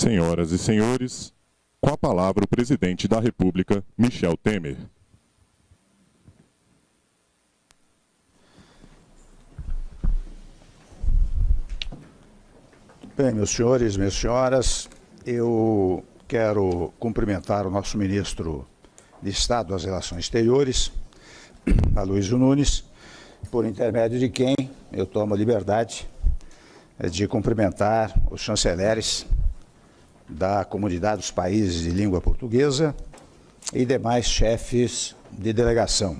Senhoras e senhores, com a palavra o presidente da República, Michel Temer. Bem, meus senhores, minhas senhoras, eu quero cumprimentar o nosso ministro de Estado das Relações Exteriores, Aloysio Nunes, por intermédio de quem eu tomo a liberdade de cumprimentar os chanceleres da comunidade dos países de língua portuguesa e demais chefes de delegação.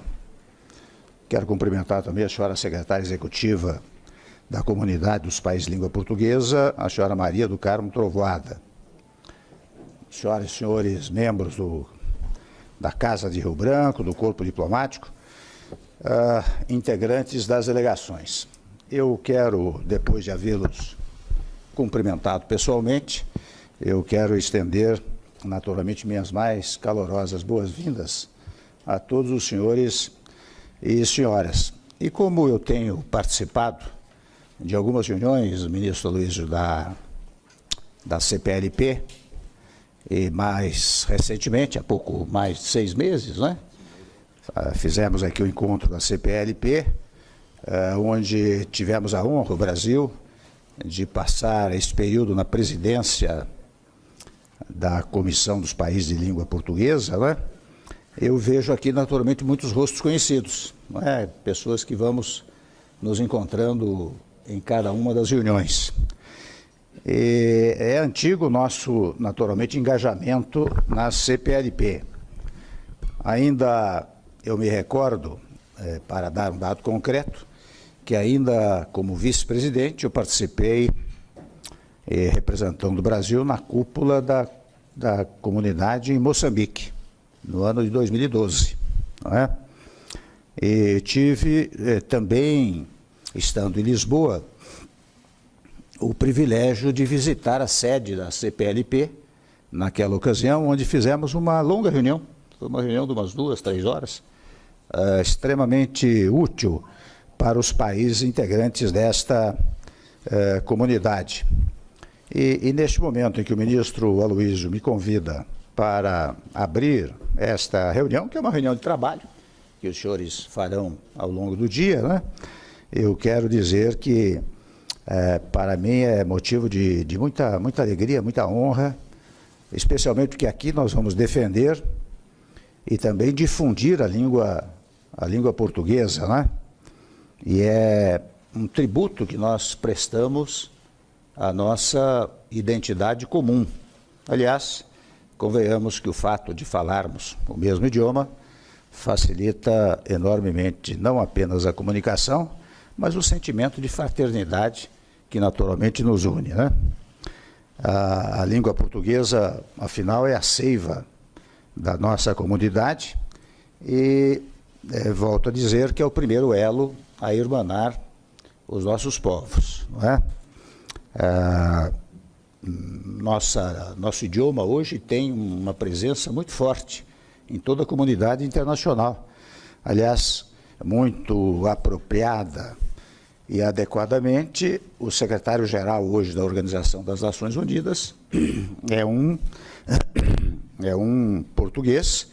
Quero cumprimentar também a senhora secretária executiva da comunidade dos países de língua portuguesa, a senhora Maria do Carmo Trovoada. Senhoras e senhores membros do, da Casa de Rio Branco, do Corpo Diplomático, uh, integrantes das delegações. Eu quero, depois de havê-los cumprimentado pessoalmente, eu quero estender, naturalmente, minhas mais calorosas boas-vindas a todos os senhores e senhoras. E como eu tenho participado de algumas reuniões, ministro Luiz, da, da CPLP, e mais recentemente, há pouco mais de seis meses, né? Ah, fizemos aqui o encontro da CPLP, ah, onde tivemos a honra, o Brasil, de passar esse período na presidência da Comissão dos Países de Língua Portuguesa, né? eu vejo aqui naturalmente muitos rostos conhecidos, é? pessoas que vamos nos encontrando em cada uma das reuniões. E é antigo o nosso, naturalmente, engajamento na CPLP. Ainda eu me recordo, é, para dar um dado concreto, que ainda como vice-presidente eu participei representando o Brasil na cúpula da, da comunidade em Moçambique, no ano de 2012. Não é? E tive eh, também, estando em Lisboa, o privilégio de visitar a sede da CPLP, naquela ocasião, onde fizemos uma longa reunião, uma reunião de umas duas, três horas, uh, extremamente útil para os países integrantes desta uh, comunidade. E, e, neste momento em que o ministro Aloysio me convida para abrir esta reunião, que é uma reunião de trabalho, que os senhores farão ao longo do dia, né? eu quero dizer que é, para mim é motivo de, de muita, muita alegria, muita honra, especialmente porque aqui nós vamos defender e também difundir a língua, a língua portuguesa, né? E é um tributo que nós prestamos à nossa identidade comum. Aliás, convenhamos que o fato de falarmos o mesmo idioma facilita enormemente não apenas a comunicação, mas o sentimento de fraternidade que naturalmente nos une. Né? A, a língua portuguesa, afinal, é a seiva da nossa comunidade e é, volto a dizer que é o primeiro elo a irmanar os nossos povos. Não é? É nossa, nosso idioma hoje tem uma presença muito forte em toda a comunidade internacional. Aliás, muito apropriada e adequadamente, o secretário-geral hoje da Organização das Nações Unidas é um, é um português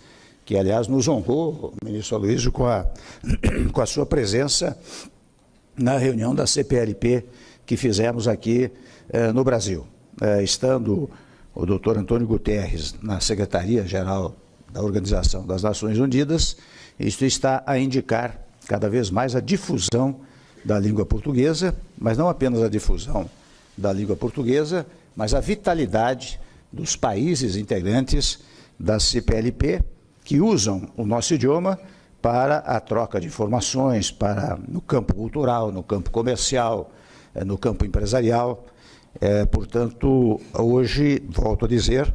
que, aliás, nos honrou, ministro Aloysio, com a, com a sua presença na reunião da CPLP que fizemos aqui eh, no Brasil. Eh, estando o doutor Antônio Guterres na Secretaria-Geral da Organização das Nações Unidas, isto está a indicar cada vez mais a difusão da língua portuguesa, mas não apenas a difusão da língua portuguesa, mas a vitalidade dos países integrantes da CPLP que usam o nosso idioma para a troca de informações, para no campo cultural, no campo comercial, no campo empresarial. É, portanto, hoje, volto a dizer,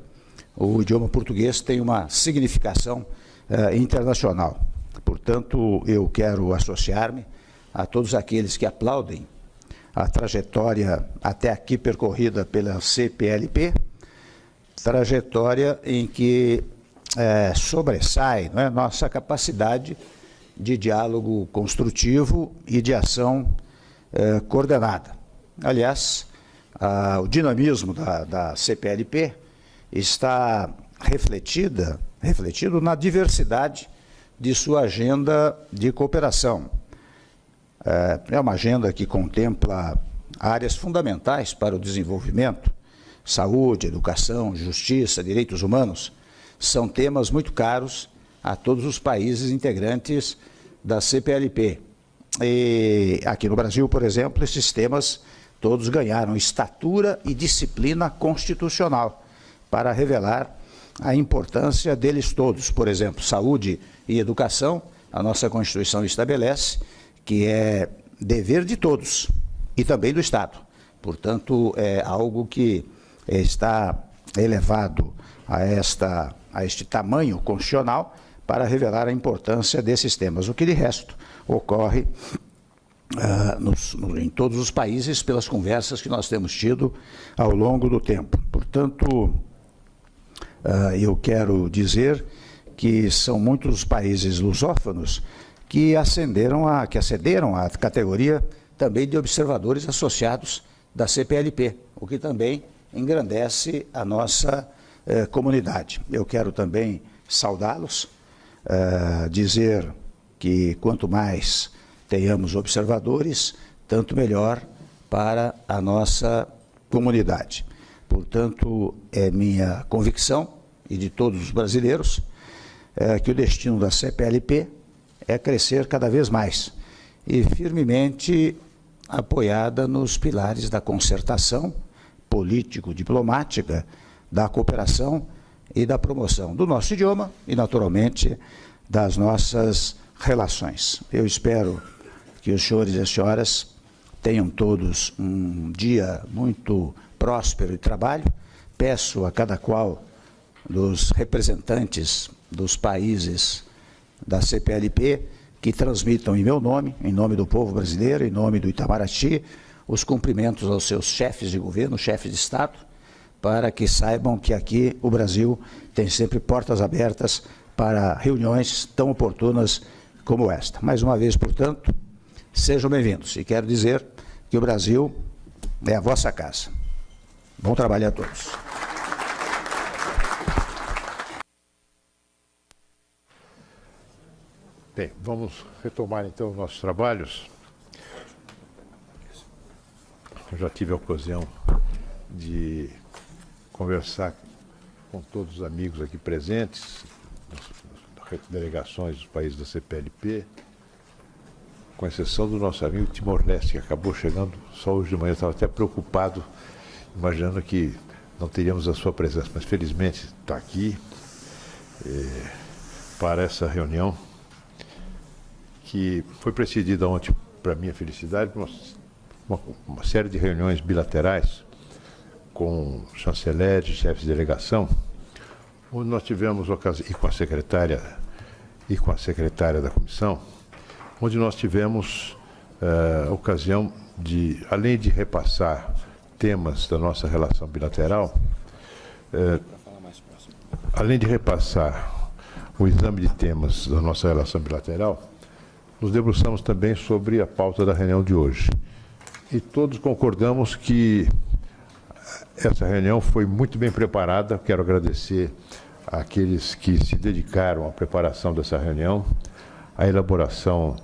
o idioma português tem uma significação é, internacional. Portanto, eu quero associar-me a todos aqueles que aplaudem a trajetória até aqui percorrida pela CPLP, trajetória em que é, sobressai nossa capacidade de diálogo construtivo e de ação é, coordenada. Aliás, o dinamismo da, da CPLP está refletida, refletido na diversidade de sua agenda de cooperação. É, é uma agenda que contempla áreas fundamentais para o desenvolvimento, saúde, educação, justiça, direitos humanos, são temas muito caros a todos os países integrantes da CPLP. E aqui no Brasil, por exemplo, esses temas todos ganharam estatura e disciplina constitucional para revelar a importância deles todos. Por exemplo, saúde e educação, a nossa Constituição estabelece que é dever de todos e também do Estado. Portanto, é algo que está elevado a, esta, a este tamanho constitucional para revelar a importância desses temas. O que de resto ocorre uh, nos, no, em todos os países pelas conversas que nós temos tido ao longo do tempo. Portanto, uh, eu quero dizer que são muitos os países lusófonos que ascenderam a, que acederam à categoria também de observadores associados da CPLP, o que também engrandece a nossa eh, comunidade. Eu quero também saudá-los, eh, dizer que quanto mais tenhamos observadores, tanto melhor para a nossa comunidade. Portanto, é minha convicção e de todos os brasileiros é, que o destino da CPLP é crescer cada vez mais e firmemente apoiada nos pilares da concertação político-diplomática, da cooperação e da promoção do nosso idioma e, naturalmente, das nossas relações. Eu espero que os senhores e as senhoras tenham todos um dia muito próspero de trabalho. Peço a cada qual dos representantes dos países da CPLP que transmitam em meu nome, em nome do povo brasileiro, em nome do Itamaraty, os cumprimentos aos seus chefes de governo, chefes de Estado, para que saibam que aqui o Brasil tem sempre portas abertas para reuniões tão oportunas como esta. Mais uma vez, portanto, sejam bem-vindos. E quero dizer que o Brasil é a vossa casa. Bom trabalho a todos. Bem, vamos retomar então os nossos trabalhos. Eu já tive a ocasião de conversar com todos os amigos aqui presentes, delegações dos países da CPLP, com exceção do nosso amigo Timor-Leste, que acabou chegando só hoje de manhã. Eu estava até preocupado, imaginando que não teríamos a sua presença, mas felizmente está aqui eh, para essa reunião que foi precedida ontem, para minha felicidade, por uma, uma, série de reuniões bilaterais com chanceleres chefes de delegação, onde nós tivemos ocasião, e com a secretária e com a secretária da comissão, onde nós tivemos uh, ocasião de, além de repassar temas da nossa relação bilateral, uh, além de repassar o exame de temas da nossa relação bilateral, nos debruçamos também sobre a pauta da reunião de hoje. E todos concordamos que essa reunião foi muito bem preparada. Quero agradecer àqueles que se dedicaram à preparação dessa reunião, à elaboração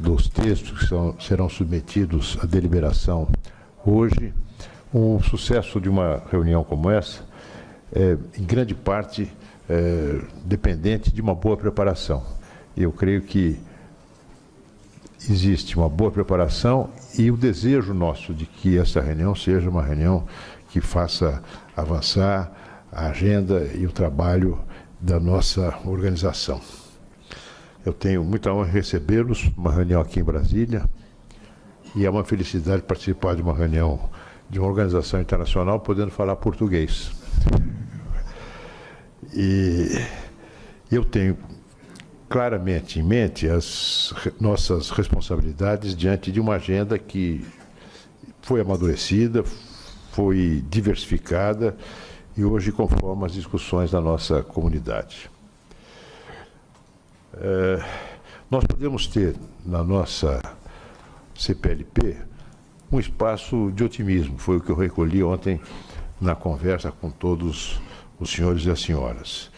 dos textos que são, serão submetidos à deliberação hoje. O sucesso de uma reunião como essa é, em grande parte, é, dependente de uma boa preparação. Eu creio que existe uma boa preparação e o desejo nosso de que essa reunião seja uma reunião que faça avançar a agenda e o trabalho da nossa organização. Eu tenho muita honra em recebê-los, uma reunião aqui em Brasília, e é uma felicidade participar de uma reunião de uma organização internacional podendo falar português. E eu tenho claramente em mente as nossas responsabilidades diante de uma agenda que foi amadurecida, foi diversificada e hoje conforma as discussões da nossa comunidade. É, nós podemos ter na nossa CPLP um espaço de otimismo. Foi o que eu recolhi ontem na conversa com todos os senhores e as senhoras.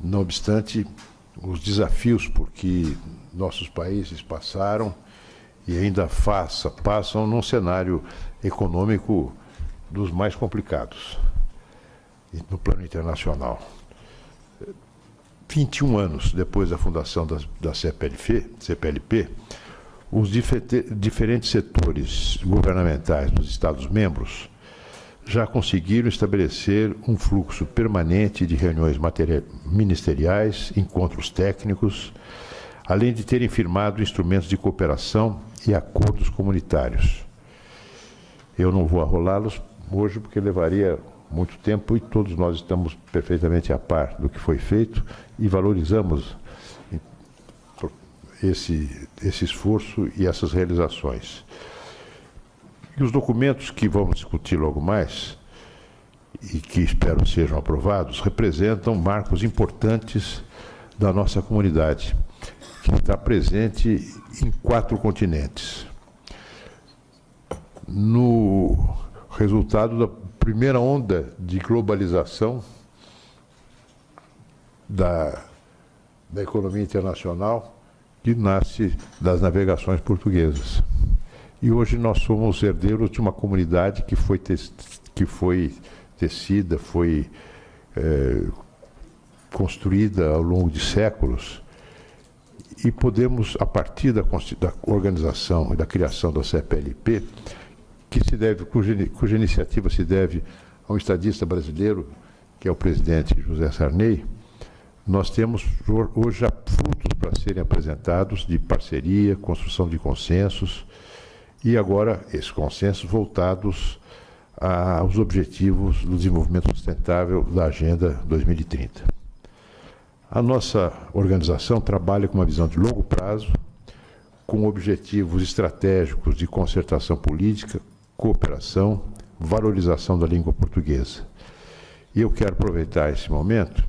Não obstante, os desafios por que nossos países passaram e ainda faça, passam num cenário econômico dos mais complicados no plano internacional. 21 anos depois da fundação da, da CPLP, CPLP, os diferentes setores governamentais dos Estados-membros já conseguiram estabelecer um fluxo permanente de reuniões ministeriais, encontros técnicos, além de terem firmado instrumentos de cooperação e acordos comunitários. Eu não vou arrolá-los hoje porque levaria muito tempo e todos nós estamos perfeitamente a par do que foi feito e valorizamos esse, esse esforço e essas realizações. E os documentos que vamos discutir logo mais, e que espero sejam aprovados, representam marcos importantes da nossa comunidade, que está presente em quatro continentes. No resultado da primeira onda de globalização da, da economia internacional, que nasce das navegações portuguesas. E hoje nós somos herdeiros de uma comunidade que foi, que foi tecida, foi é, construída ao longo de séculos e podemos, a partir da, da, organização e da criação da CPLP, que se deve, cuja, cuja iniciativa se deve a um estadista brasileiro, que é o presidente José Sarney, nós temos hoje frutos para serem apresentados de parceria, construção de consensos, e agora esses consensos voltados aos objetivos do desenvolvimento sustentável da Agenda 2030. A nossa organização trabalha com uma visão de longo prazo, com objetivos estratégicos de concertação política, cooperação, valorização da língua portuguesa. E eu quero aproveitar esse momento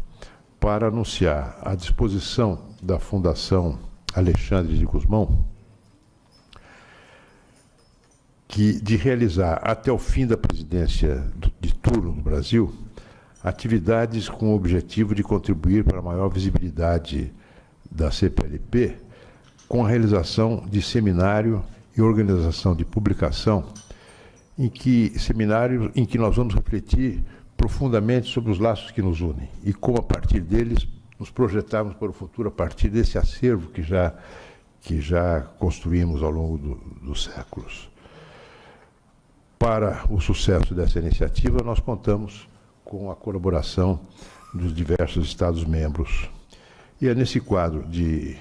para anunciar a disposição da Fundação Alexandre de Guzmão que, de realizar até o fim da presidência de turno no Brasil atividades com o objetivo de contribuir para a maior visibilidade da CPLP com a realização de seminário e organização de publicação em que seminário em que nós vamos refletir profundamente sobre os laços que nos unem e como a partir deles nos projetarmos para o futuro a partir desse acervo que já que já construímos ao longo do, dos séculos para o sucesso dessa iniciativa, nós contamos com a colaboração dos diversos Estados-membros. E é nesse quadro de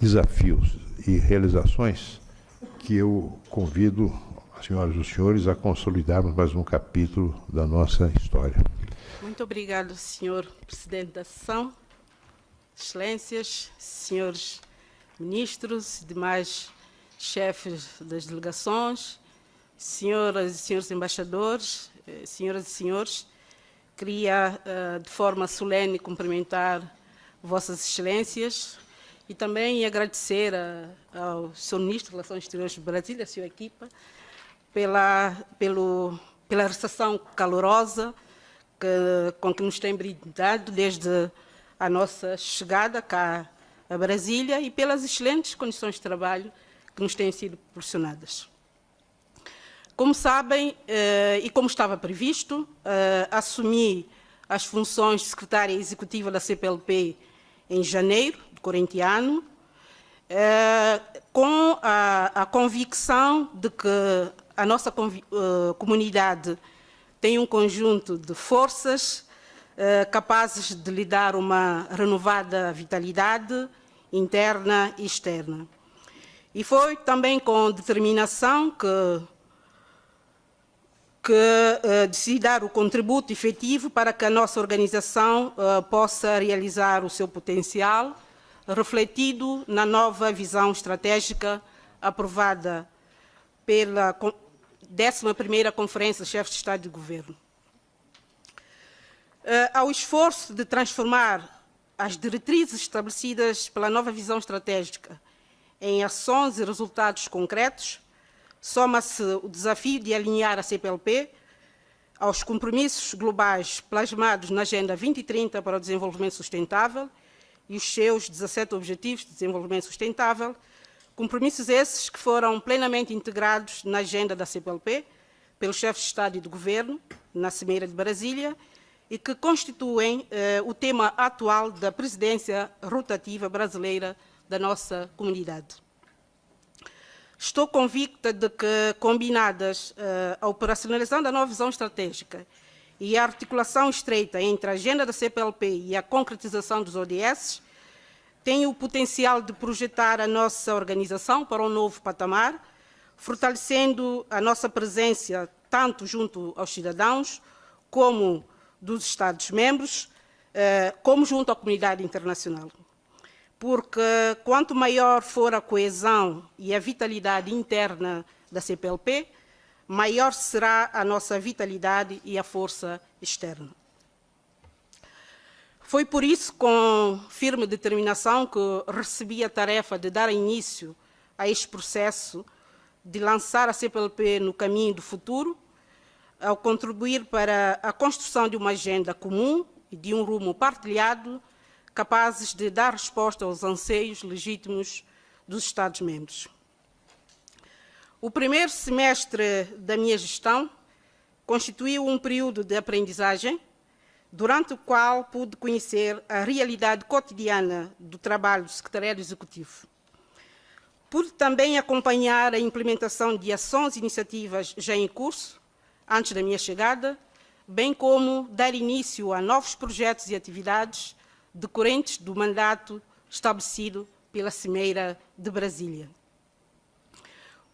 desafios e realizações que eu convido senhoras e senhores a consolidarmos mais um capítulo da nossa história. Muito obrigado, senhor presidente da sessão, excelências, senhores ministros demais chefes das delegações, senhoras e senhores embaixadores, eh, senhoras e senhores, queria eh, de forma solene cumprimentar vossas excelências e também agradecer ao Sr. Ministro de Relações Exteriores do Brasil e a sua equipa pela, pelo, pela recepção calorosa que, com que nos tem brindado desde a nossa chegada cá a Brasília e pelas excelentes condições de trabalho que nos têm sido proporcionadas. Como sabem, eh, e como estava previsto, eh, assumi as funções de secretária executiva da CPLP em janeiro do corrente ano, eh, com a, a, convicção de que a nossa comunidade tem um conjunto de forças capazes de lhe dar uma renovada vitalidade interna e externa. E foi também com determinação que que uh, decide dar o contributo efetivo para que a nossa organização uh, possa realizar o seu potencial, refletido na nova visão estratégica aprovada pela 11ª Conferência de Chefes de Estado e de Governo. Uh, ao esforço de transformar as diretrizes estabelecidas pela nova visão estratégica em ações e resultados concretos, soma-se o desafio de alinhar a CPLP aos compromissos globais plasmados na Agenda 2030 para o Desenvolvimento Sustentável e os seus 17 Objetivos de Desenvolvimento Sustentável, compromissos esses que foram plenamente integrados na agenda da CPLP pelo chefe de Estado e de Governo, na Cimeira de Brasília, e que constituem eh, o tema atual da presidência rotativa brasileira da nossa comunidade. Estou convicta de que, combinadas uh, a operacionalização da nova visão estratégica e a articulação estreita entre a agenda da CPLP e a concretização dos ODS, tem o potencial de projetar a nossa organização para um novo patamar, fortalecendo a nossa presença tanto junto aos cidadãos, como dos Estados-membros, uh, como junto à comunidade internacional porque quanto maior for a coesão e a vitalidade interna da CPLP, maior será a nossa vitalidade e a força externa. Foi por isso, com firme determinação, que recebi a tarefa de dar início a este processo de lançar a CPLP no caminho do futuro, ao contribuir para a construção de uma agenda comum e de um rumo partilhado capazes de dar resposta aos anseios legítimos dos Estados-membros. O primeiro semestre da minha gestão constituiu um período de aprendizagem, durante o qual pude conhecer a realidade cotidiana do trabalho do Secretariado Executivo. Pude também acompanhar a implementação de ações e iniciativas já em curso, antes da minha chegada, bem como dar início a novos projetos e atividades decorrentes do mandato estabelecido pela Cimeira de Brasília.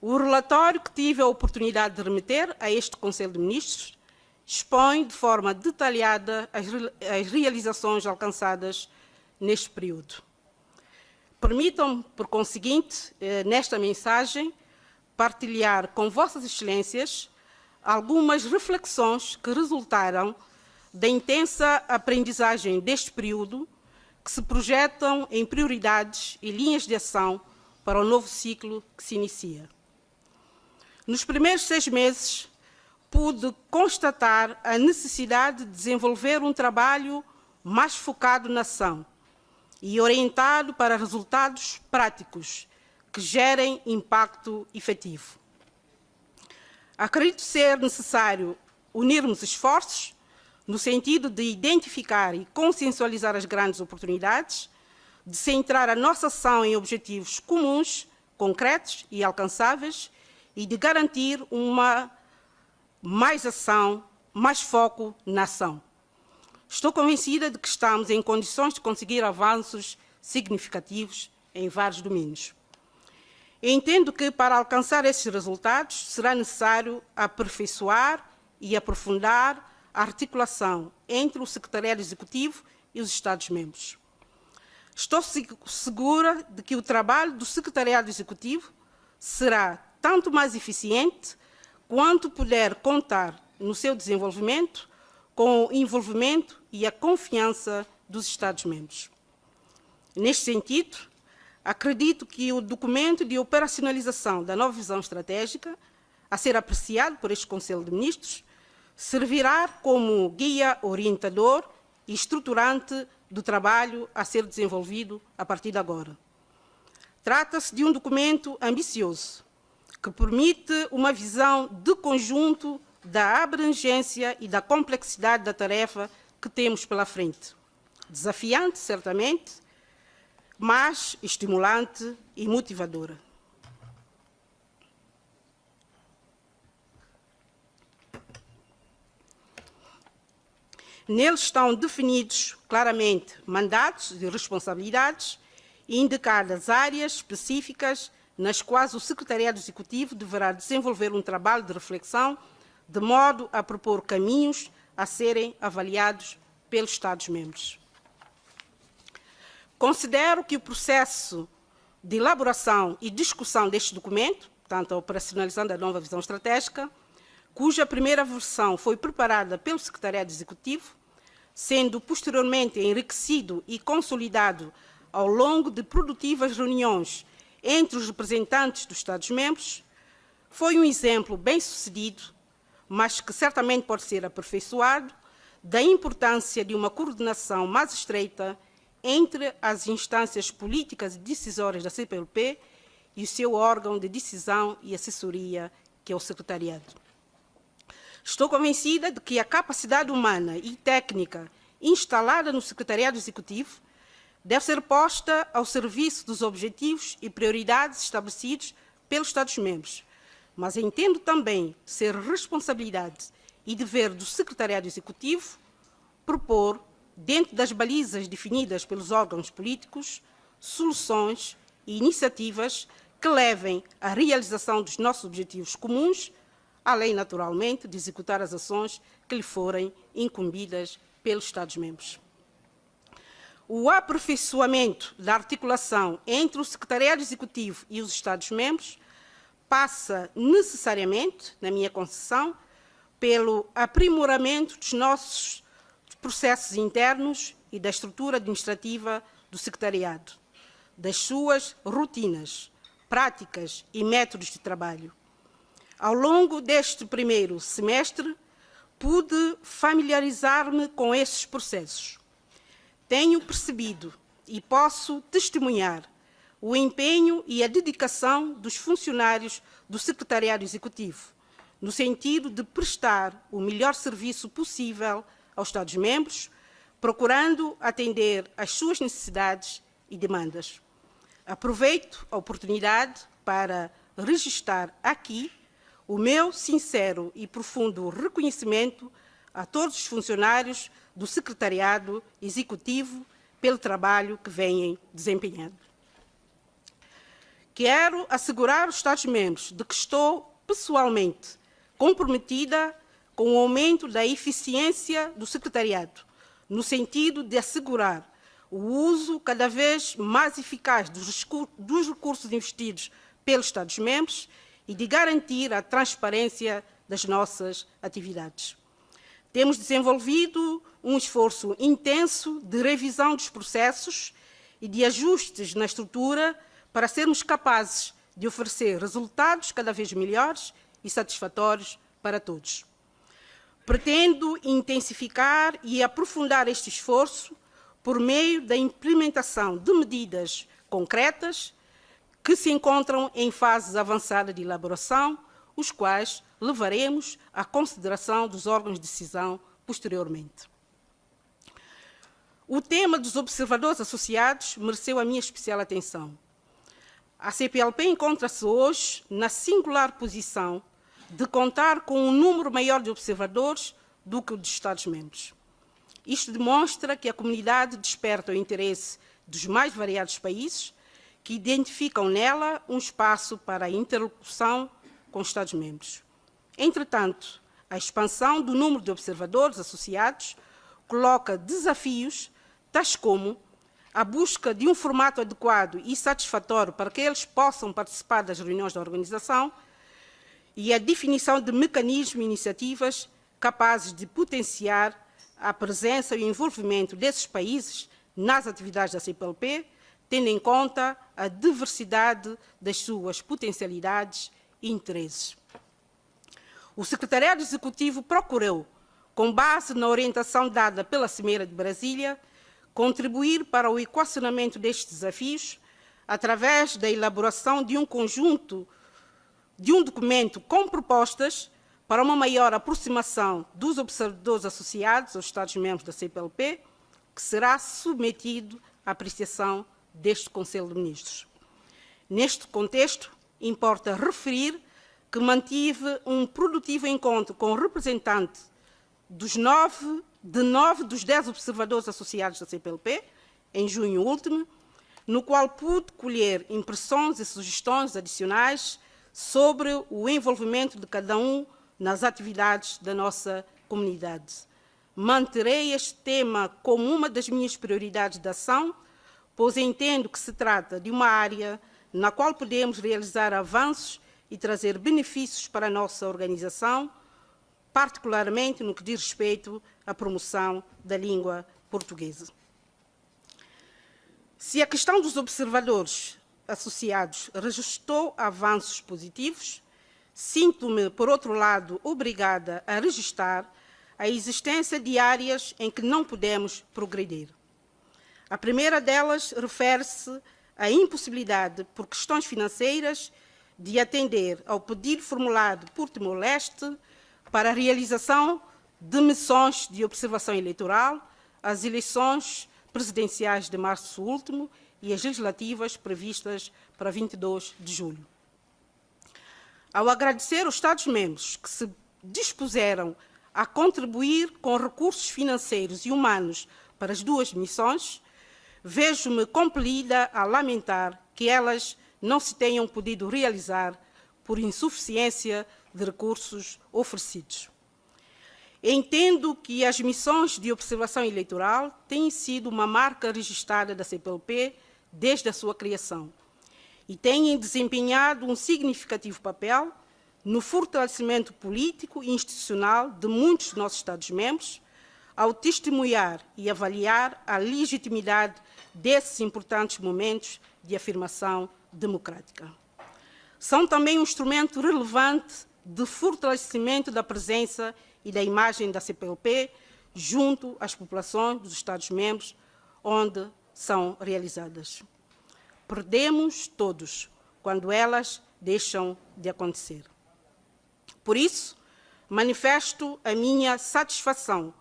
O relatório que tive a oportunidade de remeter a este Conselho de Ministros expõe de forma detalhada as, as realizações alcançadas neste período. Permitam-me, por conseguinte, eh, nesta mensagem, partilhar com Vossas Excelências algumas reflexões que resultaram da intensa aprendizagem deste período que se projetam em prioridades e linhas de ação para o novo ciclo que se inicia. Nos primeiros seis meses, pude constatar a necessidade de desenvolver um trabalho mais focado na ação e orientado para resultados práticos que gerem impacto efetivo. Acredito ser necessário unirmos esforços no sentido de identificar e consensualizar as grandes oportunidades, de centrar a nossa ação em objetivos comuns, concretos e alcançáveis e de garantir uma mais ação, mais foco na ação. Estou convencida de que estamos em condições de conseguir avanços significativos em vários domínios. Entendo que, para alcançar esses resultados, será necessário aperfeiçoar e aprofundar a articulação entre o Secretariado Executivo e os Estados-membros. Estou segura de que o trabalho do Secretariado Executivo será tanto mais eficiente quanto puder contar no seu desenvolvimento com o envolvimento e a confiança dos Estados-membros. Neste sentido, acredito que o documento de operacionalização da nova visão estratégica, a ser apreciado por este Conselho de Ministros, servirá como guia orientador e estruturante do trabalho a ser desenvolvido a partir de agora. Trata-se de um documento ambicioso, que permite uma visão de conjunto da abrangência e da complexidade da tarefa que temos pela frente. Desafiante, certamente, mas estimulante e motivadora. Neles estão definidos claramente mandatos e responsabilidades e indicadas áreas específicas nas quais o Secretariado Executivo deverá desenvolver um trabalho de reflexão de modo a propor caminhos a serem avaliados pelos Estados-membros. Considero que o processo de elaboração e discussão deste documento, tanto a operacionalização da nova visão estratégica, cuja primeira versão foi preparada pelo Secretariado Executivo, sendo posteriormente enriquecido e consolidado ao longo de produtivas reuniões entre os representantes dos Estados-membros, foi um exemplo bem sucedido, mas que certamente pode ser aperfeiçoado, da importância de uma coordenação mais estreita entre as instâncias políticas e decisórias da CPLP e o seu órgão de decisão e assessoria, que é o Secretariado. Estou convencida de que a capacidade humana e técnica instalada no Secretariado Executivo deve ser posta ao serviço dos objetivos e prioridades estabelecidos pelos Estados-membros, mas entendo também ser responsabilidade e dever do Secretariado Executivo propor, dentro das balizas definidas pelos órgãos políticos, soluções e iniciativas que levem à realização dos nossos objetivos comuns, além, naturalmente, de executar as ações que lhe forem incumbidas pelos Estados-membros. O aperfeiçoamento da articulação entre o Secretariado Executivo e os Estados-membros passa necessariamente, na minha concepção, pelo aprimoramento dos nossos processos internos e da estrutura administrativa do Secretariado, das suas rotinas, práticas e métodos de trabalho. Ao longo deste primeiro semestre, pude familiarizar-me com esses processos. Tenho percebido e posso testemunhar o empenho e a dedicação dos funcionários do Secretariado Executivo, no sentido de prestar o melhor serviço possível aos Estados-membros, procurando atender às suas necessidades e demandas. Aproveito a oportunidade para registrar aqui o meu sincero e profundo reconhecimento a todos os funcionários do Secretariado Executivo pelo trabalho que vêm desempenhando. Quero assegurar os Estados-membros de que estou pessoalmente comprometida com o aumento da eficiência do Secretariado, no sentido de assegurar o uso cada vez mais eficaz dos recursos investidos pelos Estados-membros e de garantir a transparência das nossas atividades. Temos desenvolvido um esforço intenso de revisão dos processos e de ajustes na estrutura para sermos capazes de oferecer resultados cada vez melhores e satisfatórios para todos. Pretendo intensificar e aprofundar este esforço por meio da implementação de medidas concretas que se encontram em fases avançadas de elaboração, os quais levaremos à consideração dos órgãos de decisão posteriormente. O tema dos observadores associados mereceu a minha especial atenção. A CPLP encontra-se hoje na singular posição de contar com um número maior de observadores do que o dos Estados-membros. Isto demonstra que a comunidade desperta o interesse dos mais variados países, que identificam nela um espaço para a interlocução com os Estados-membros. Entretanto, a expansão do número de observadores associados coloca desafios tais como a busca de um formato adequado e satisfatório para que eles possam participar das reuniões da organização e a definição de mecanismos e iniciativas capazes de potenciar a presença e o envolvimento desses países nas atividades da CPLP, tendo em conta a diversidade das suas potencialidades e interesses. O Secretariado Executivo procurou, com base na orientação dada pela Cimeira de Brasília, contribuir para o equacionamento destes desafios através da elaboração de um conjunto, de um documento com propostas para uma maior aproximação dos observadores associados aos Estados-membros da CPLP, que será submetido à apreciação deste Conselho de Ministros. Neste contexto, importa referir que mantive um produtivo encontro com representantes dos nove, de nove dos dez observadores associados da CPLP, em junho último, no qual pude colher impressões e sugestões adicionais sobre o envolvimento de cada um nas atividades da nossa comunidade. Manterei este tema como uma das minhas prioridades de ação, pois entendo que se trata de uma área na qual podemos realizar avanços e trazer benefícios para a nossa organização, particularmente no que diz respeito à promoção da língua portuguesa. Se a questão dos observadores associados registrou avanços positivos, sinto-me, por outro lado, obrigada a registrar a existência de áreas em que não podemos progredir. A primeira delas refere-se à impossibilidade, por questões financeiras, de atender ao pedido formulado por Timor-Leste para a realização de missões de observação eleitoral às eleições presidenciais de março último e as legislativas previstas para 22 de julho. Ao agradecer os Estados-membros que se dispuseram a contribuir com recursos financeiros e humanos para as duas missões, vejo-me compelida a lamentar que elas não se tenham podido realizar por insuficiência de recursos oferecidos. Entendo que as missões de observação eleitoral têm sido uma marca registrada da CPLP desde a sua criação e têm desempenhado um significativo papel no fortalecimento político e institucional de muitos dos nossos Estados-membros, ao testemunhar e avaliar a legitimidade desses importantes momentos de afirmação democrática. São também um instrumento relevante de fortalecimento da presença e da imagem da CPLP junto às populações dos Estados-membros onde são realizadas. Perdemos todos quando elas deixam de acontecer. Por isso, manifesto a minha satisfação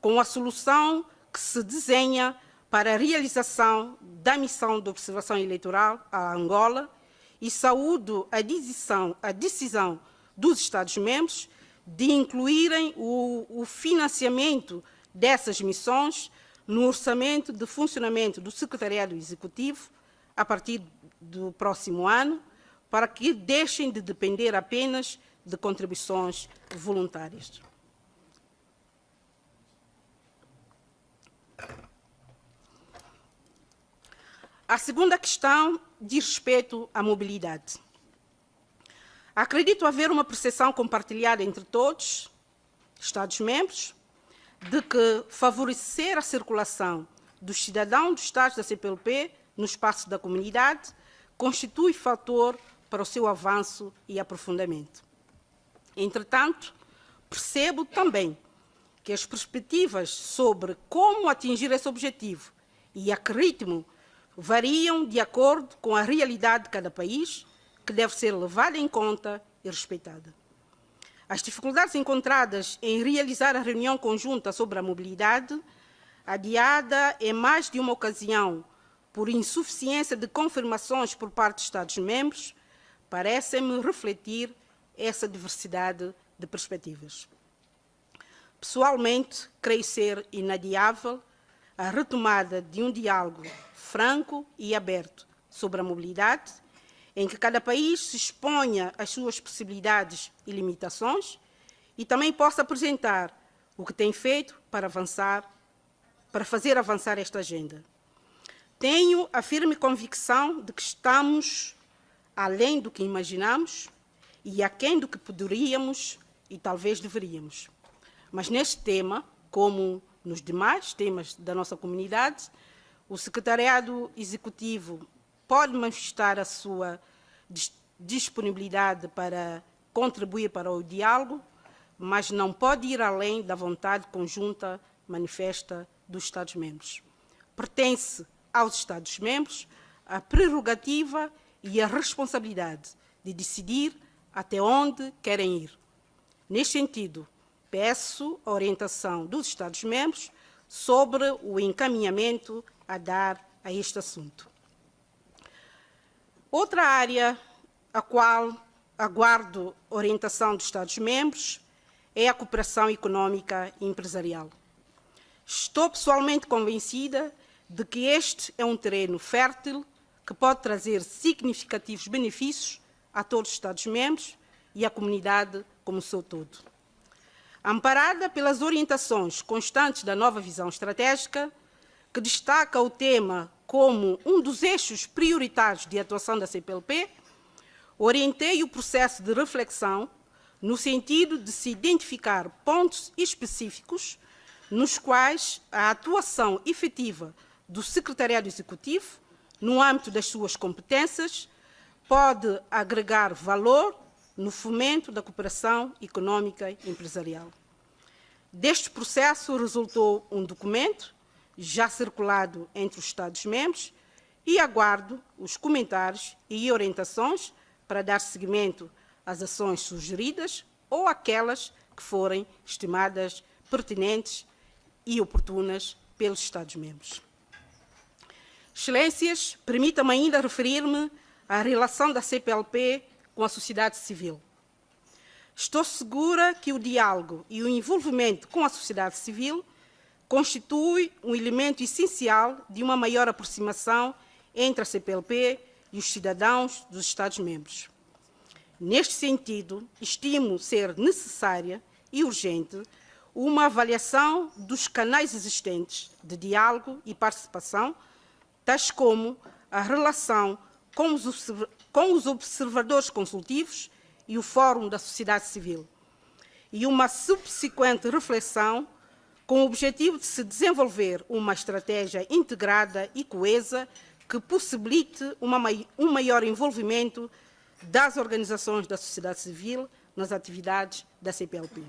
com a solução que se desenha para a realização da missão de observação eleitoral à Angola e saúdo a decisão, a decisão dos Estados-membros de incluírem o, o financiamento dessas missões no orçamento de funcionamento do Secretariado Executivo a partir do próximo ano, para que deixem de depender apenas de contribuições voluntárias. A segunda questão diz respeito à mobilidade. Acredito haver uma percepção compartilhada entre todos, Estados-membros, de que favorecer a circulação dos cidadãos dos Estados da CPLP no espaço da comunidade constitui fator para o seu avanço e aprofundamento. Entretanto, percebo também que as perspectivas sobre como atingir esse objetivo e a que ritmo variam de acordo com a realidade de cada país, que deve ser levada em conta e respeitada. As dificuldades encontradas em realizar a reunião conjunta sobre a mobilidade, adiada em mais de uma ocasião por insuficiência de confirmações por parte dos Estados-membros, parecem-me refletir essa diversidade de perspectivas. Pessoalmente, creio ser inadiável a retomada de um diálogo franco e aberto sobre a mobilidade, em que cada país se exponha às suas possibilidades e limitações e também possa apresentar o que tem feito para avançar, para fazer avançar esta agenda. Tenho a firme convicção de que estamos além do que imaginamos e aquém do que poderíamos e talvez deveríamos. Mas neste tema, como nos demais temas da nossa comunidade, o Secretariado Executivo pode manifestar a sua disponibilidade para contribuir para o diálogo, mas não pode ir além da vontade conjunta manifesta dos Estados-membros. Pertence aos Estados-membros a prerrogativa e a responsabilidade de decidir até onde querem ir. Neste sentido, peço a orientação dos Estados-membros sobre o encaminhamento a dar a este assunto. Outra área a qual aguardo orientação dos Estados-membros é a cooperação económica e empresarial. Estou pessoalmente convencida de que este é um terreno fértil que pode trazer significativos benefícios a todos os Estados-membros e à comunidade como seu todo. Amparada pelas orientações constantes da nova visão estratégica, que destaca o tema como um dos eixos prioritários de atuação da CPLP, orientei o processo de reflexão no sentido de se identificar pontos específicos nos quais a atuação efetiva do Secretariado Executivo, no âmbito das suas competências, pode agregar valor no fomento da cooperação económica e empresarial. Deste processo resultou um documento, já circulado entre os Estados-membros, e aguardo os comentários e orientações para dar seguimento às ações sugeridas ou aquelas que forem estimadas pertinentes e oportunas pelos Estados-membros. Excelências, permita-me ainda referir-me à relação da CPLP com a sociedade civil. Estou segura que o diálogo e o envolvimento com a sociedade civil constitui um elemento essencial de uma maior aproximação entre a CPLP e os cidadãos dos Estados-membros. Neste sentido, estimo ser necessária e urgente uma avaliação dos canais existentes de diálogo e participação, tais como a relação com os, observadores consultivos e o Fórum da Sociedade Civil, e uma subsequente reflexão com o objetivo de se desenvolver uma estratégia integrada e coesa que possibilite uma, um maior envolvimento das organizações da sociedade civil nas atividades da CPLP.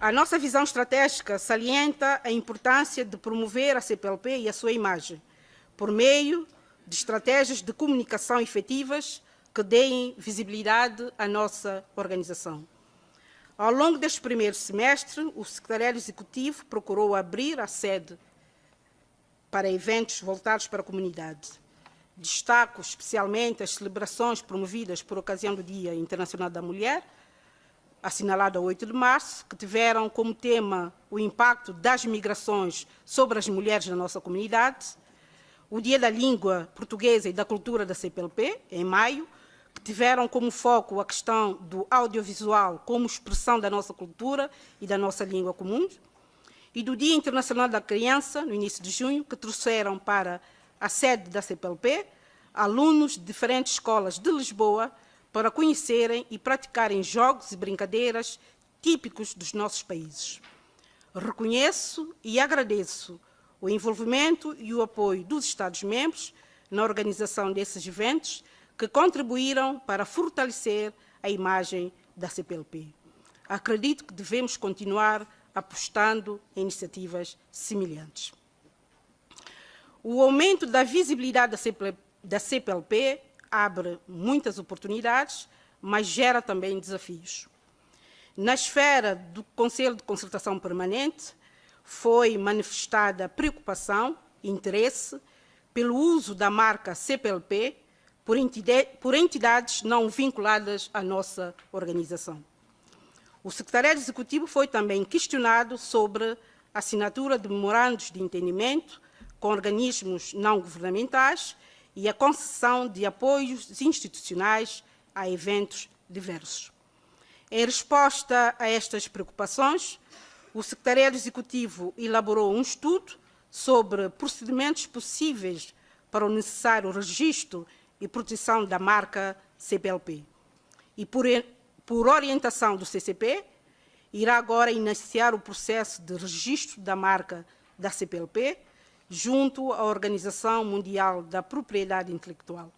A nossa visão estratégica salienta a importância de promover a CPLP e a sua imagem, por meio de estratégias de comunicação efetivas que deem visibilidade à nossa organização. Ao longo deste primeiro semestre, o Secretariado Executivo procurou abrir a sede para eventos voltados para a comunidade. Destaco especialmente as celebrações promovidas por ocasião do Dia Internacional da Mulher, assinalado a 8 de março, que tiveram como tema o impacto das migrações sobre as mulheres na nossa comunidade, o Dia da Língua Portuguesa e da Cultura da CPLP, em maio, tiveram como foco a questão do audiovisual como expressão da nossa cultura e da nossa língua comum, e do Dia Internacional da Criança, no início de junho, que trouxeram para a sede da CPLP alunos de diferentes escolas de Lisboa para conhecerem e praticarem jogos e brincadeiras típicos dos nossos países. Reconheço e agradeço o envolvimento e o apoio dos Estados-membros na organização desses eventos que contribuíram para fortalecer a imagem da CPLP. Acredito que devemos continuar apostando em iniciativas semelhantes. O aumento da visibilidade da CPLP abre muitas oportunidades, mas gera também desafios. Na esfera do Conselho de Concertação Permanente, foi manifestada preocupação e interesse pelo uso da marca CPLP por entidades não vinculadas à nossa organização. O secretariado executivo foi também questionado sobre a assinatura de memorandos de entendimento com organismos não governamentais e a concessão de apoios institucionais a eventos diversos. Em resposta a estas preocupações, o Secretariado Executivo elaborou um estudo sobre procedimentos possíveis para o necessário registro e proteção da marca CPLP. E por, por orientação do CCP, irá agora iniciar o processo de registro da marca da CPLP junto à Organização Mundial da Propriedade Intelectual.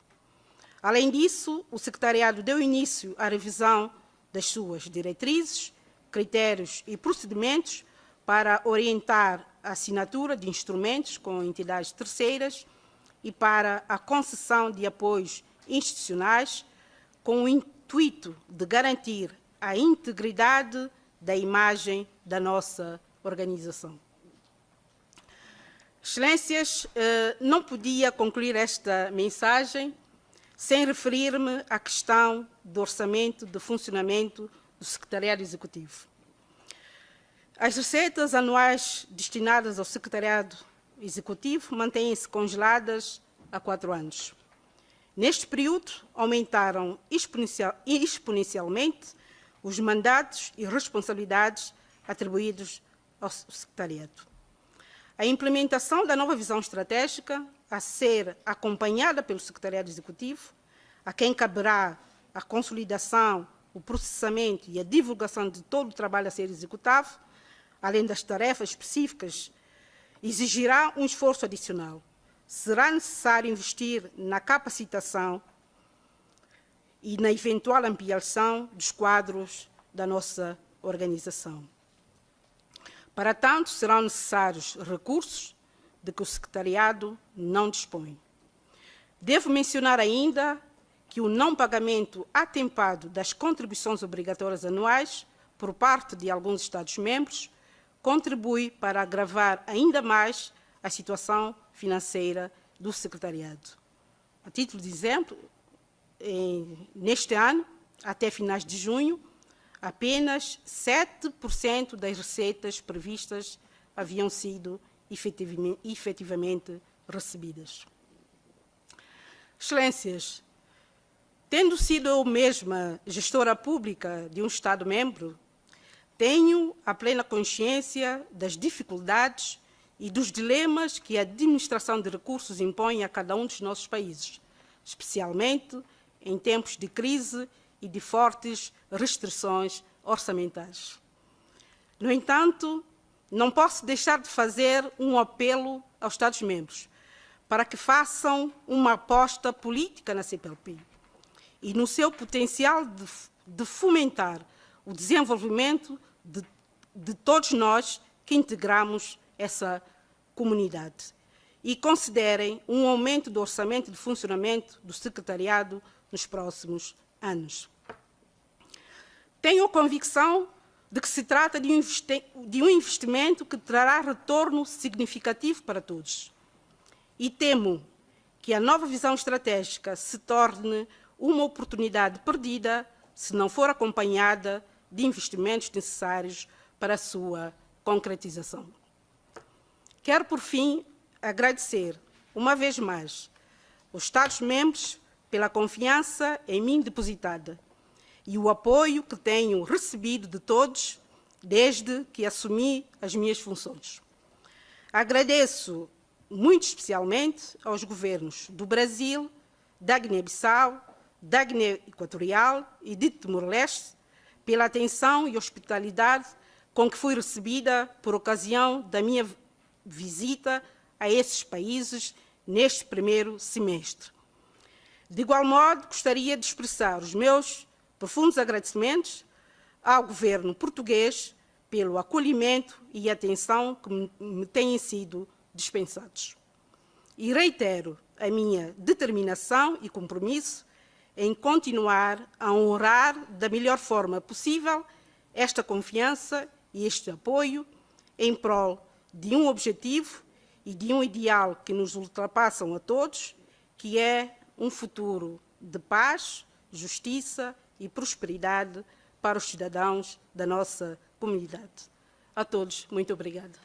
Além disso, o Secretariado deu início à revisão das suas diretrizes critérios e procedimentos para orientar a assinatura de instrumentos com entidades terceiras e para a concessão de apoios institucionais com o intuito de garantir a integridade da imagem da nossa organização. Excelências, eh, não podia concluir esta mensagem sem referir-me à questão do orçamento de funcionamento do Secretariado Executivo. As receitas anuais destinadas ao Secretariado Executivo mantêm-se congeladas há quatro anos. Neste período, aumentaram exponencial, exponencialmente os mandatos e responsabilidades atribuídos ao Secretariado. A implementação da nova visão estratégica, a ser acompanhada pelo Secretariado Executivo, a quem caberá a consolidação o processamento e a divulgação de todo o trabalho a ser executado, além das tarefas específicas, exigirá um esforço adicional. Será necessário investir na capacitação e na eventual ampliação dos quadros da nossa organização. Para tanto, serão necessários recursos de que o Secretariado não dispõe. Devo mencionar ainda que o não pagamento atempado das contribuições obrigatórias anuais por parte de alguns Estados-membros contribui para agravar ainda mais a situação financeira do Secretariado. A título de exemplo, em, neste ano, até finais de junho, apenas 7% das receitas previstas haviam sido efetivamente, efetivamente recebidas. Excelências, tendo sido eu mesma gestora pública de um Estado-membro, tenho a plena consciência das dificuldades e dos dilemas que a administração de recursos impõe a cada um dos nossos países, especialmente em tempos de crise e de fortes restrições orçamentais. No entanto, não posso deixar de fazer um apelo aos Estados-membros para que façam uma aposta política na CPLP e no seu potencial de, de fomentar o desenvolvimento de, de todos nós que integramos essa comunidade e considerem um aumento do orçamento de funcionamento do secretariado nos próximos anos. Tenho a convicção de que se trata de um, de um investimento que trará retorno significativo para todos. E temo que a nova visão estratégica se torne uma oportunidade perdida se não for acompanhada de investimentos necessários para a sua concretização. Quero, por fim, agradecer, uma vez mais, os Estados-membros pela confiança em mim depositada e o apoio que tenho recebido de todos desde que assumi as minhas funções. Agradeço muito especialmente aos governos do Brasil, da Guiné-Bissau, da Guiné Equatorial e de Timor-Leste pela atenção e hospitalidade com que fui recebida por ocasião da minha visita a esses países neste primeiro semestre. De igual modo, gostaria de expressar os meus profundos agradecimentos ao governo português pelo acolhimento e atenção que me têm sido dispensados. E reitero a minha determinação e compromisso em continuar a honrar da melhor forma possível esta confiança e este apoio em prol de um objetivo e de um ideal que nos ultrapassam a todos, que é um futuro de paz, justiça e prosperidade para os cidadãos da nossa comunidade. A todos, muito obrigada.